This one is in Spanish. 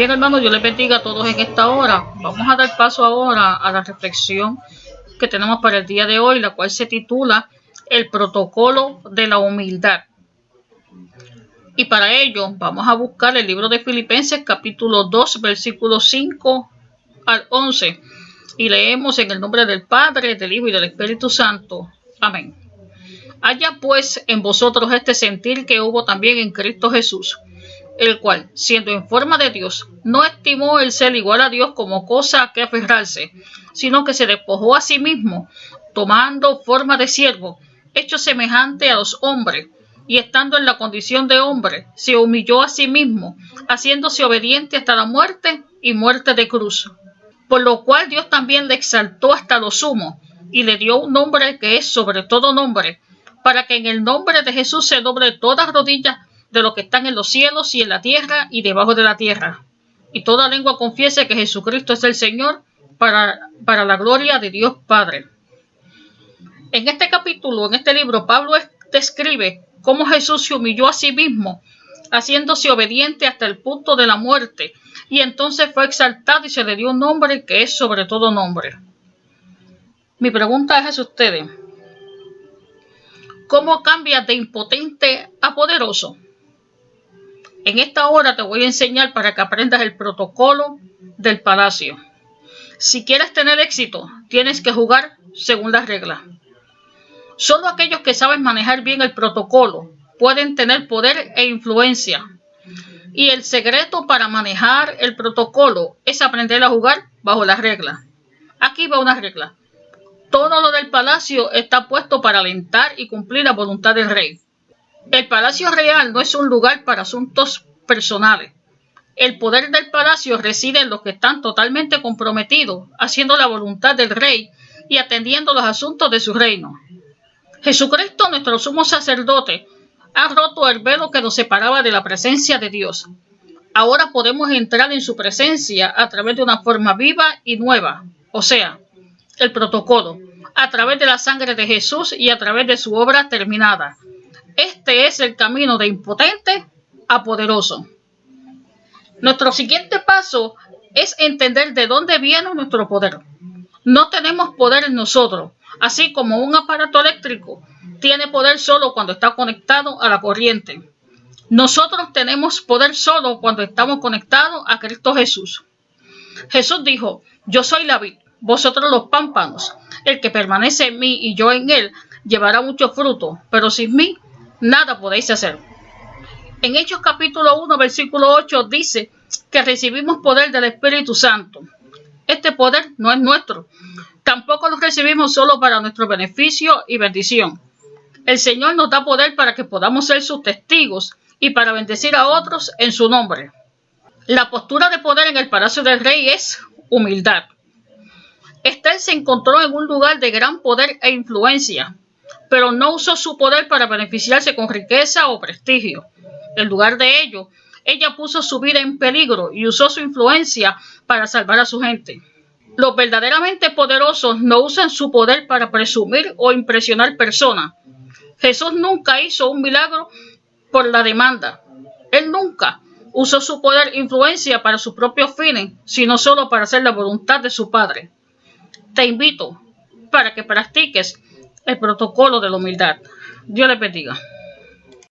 Bien, hermanos, Dios les bendiga a todos en esta hora. Vamos a dar paso ahora a la reflexión que tenemos para el día de hoy, la cual se titula El protocolo de la humildad. Y para ello vamos a buscar el libro de Filipenses capítulo 2, versículos 5 al 11. Y leemos en el nombre del Padre, del Hijo y del Espíritu Santo. Amén. Haya pues en vosotros este sentir que hubo también en Cristo Jesús el cual, siendo en forma de Dios, no estimó el ser igual a Dios como cosa a que aferrarse, sino que se despojó a sí mismo, tomando forma de siervo, hecho semejante a los hombres, y estando en la condición de hombre, se humilló a sí mismo, haciéndose obediente hasta la muerte y muerte de cruz. Por lo cual Dios también le exaltó hasta lo sumo, y le dio un nombre que es sobre todo nombre, para que en el nombre de Jesús se doble todas rodillas de los que están en los cielos y en la tierra y debajo de la tierra. Y toda lengua confiese que Jesucristo es el Señor para, para la gloria de Dios Padre. En este capítulo, en este libro, Pablo describe cómo Jesús se humilló a sí mismo, haciéndose obediente hasta el punto de la muerte, y entonces fue exaltado y se le dio un nombre que es sobre todo nombre. Mi pregunta es a ustedes, ¿cómo cambia de impotente a poderoso? En esta hora te voy a enseñar para que aprendas el protocolo del palacio. Si quieres tener éxito, tienes que jugar según las reglas. Solo aquellos que saben manejar bien el protocolo pueden tener poder e influencia. Y el secreto para manejar el protocolo es aprender a jugar bajo las reglas. Aquí va una regla. Todo lo del palacio está puesto para alentar y cumplir la voluntad del rey. El Palacio Real no es un lugar para asuntos personales. El poder del palacio reside en los que están totalmente comprometidos, haciendo la voluntad del rey y atendiendo los asuntos de su reino. Jesucristo, nuestro sumo sacerdote, ha roto el velo que nos separaba de la presencia de Dios. Ahora podemos entrar en su presencia a través de una forma viva y nueva, o sea, el protocolo, a través de la sangre de Jesús y a través de su obra terminada. Este es el camino de impotente a poderoso. Nuestro siguiente paso es entender de dónde viene nuestro poder. No tenemos poder en nosotros, así como un aparato eléctrico tiene poder solo cuando está conectado a la corriente. Nosotros tenemos poder solo cuando estamos conectados a Cristo Jesús. Jesús dijo, yo soy la vid, vosotros los pámpanos. El que permanece en mí y yo en él llevará mucho fruto, pero sin mí nada podéis hacer. En Hechos capítulo 1, versículo 8 dice que recibimos poder del Espíritu Santo. Este poder no es nuestro. Tampoco lo recibimos solo para nuestro beneficio y bendición. El Señor nos da poder para que podamos ser sus testigos y para bendecir a otros en su nombre. La postura de poder en el palacio del rey es humildad. Esther se encontró en un lugar de gran poder e influencia pero no usó su poder para beneficiarse con riqueza o prestigio. En lugar de ello, ella puso su vida en peligro y usó su influencia para salvar a su gente. Los verdaderamente poderosos no usan su poder para presumir o impresionar personas. Jesús nunca hizo un milagro por la demanda. Él nunca usó su poder e influencia para sus propios fines, sino solo para hacer la voluntad de su Padre. Te invito para que practiques el protocolo de la humildad. Dios les bendiga.